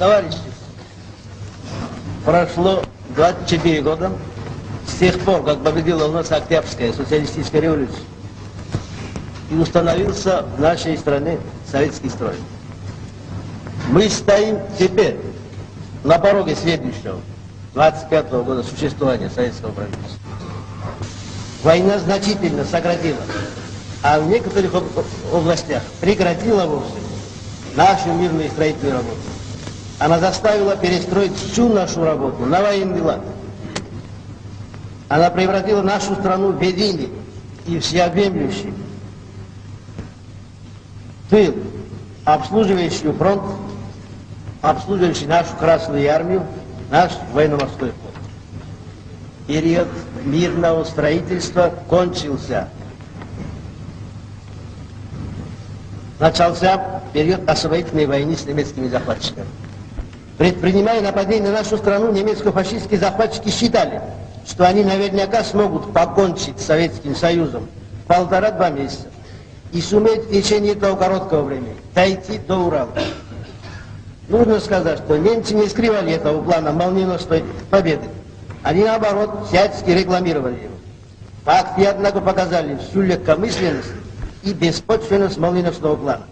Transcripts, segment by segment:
Товарищи, прошло 24 года с тех пор, как победила у нас Октябрьская социалистическая революция и установился в нашей стране советский строй. Мы стоим теперь на пороге следующего, 25-го года существования советского правительства. Война значительно сократила, а в некоторых областях прекратила вовсе нашу мирную строительную работу. Она заставила перестроить всю нашу работу на военный лад. Она превратила нашу страну в единый и всеобъемлющий тыл, обслуживающий фронт, обслуживающий нашу Красную Армию, наш военно-морской флот. Период мирного строительства кончился. Начался период освоительной войны с немецкими захватчиками. Предпринимая нападение на нашу страну, немецко-фашистские захватчики считали, что они наверняка смогут покончить с Советским Союзом полтора-два месяца и суметь в течение этого короткого времени дойти до Урала. Нужно сказать, что немцы не скрывали этого плана молниеносной победы. Они, наоборот, всячески рекламировали его. Факты, однако, показали всю легкомысленность и беспочвенность молниеносного плана.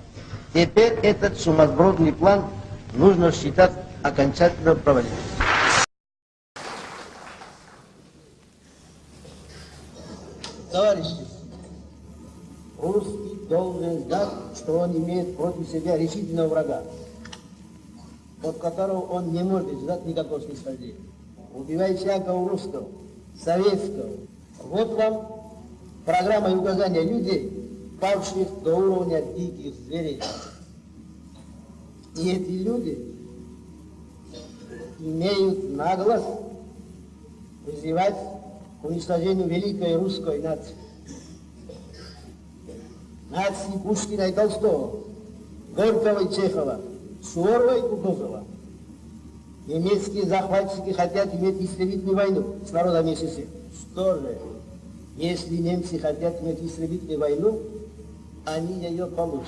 Теперь этот сумасбродный план нужно считать окончательно провален. Товарищи, русский должен знать, что он имеет против себя решительного врага, от которого он не может ждать никакого снисхождения. Убивай всякого русского, советского. Вот вам программа и указания людей, павших до уровня диких зверей. И эти люди имеют наглость призывать к уничтожению великой русской нации. Нации Пушкина и Толстого, Горького и Чехова, Суворова и Кутузова. Немецкие захватчики хотят иметь истребительную войну с народами СССР. Что же, если немцы хотят иметь истребительную войну, они ее получат.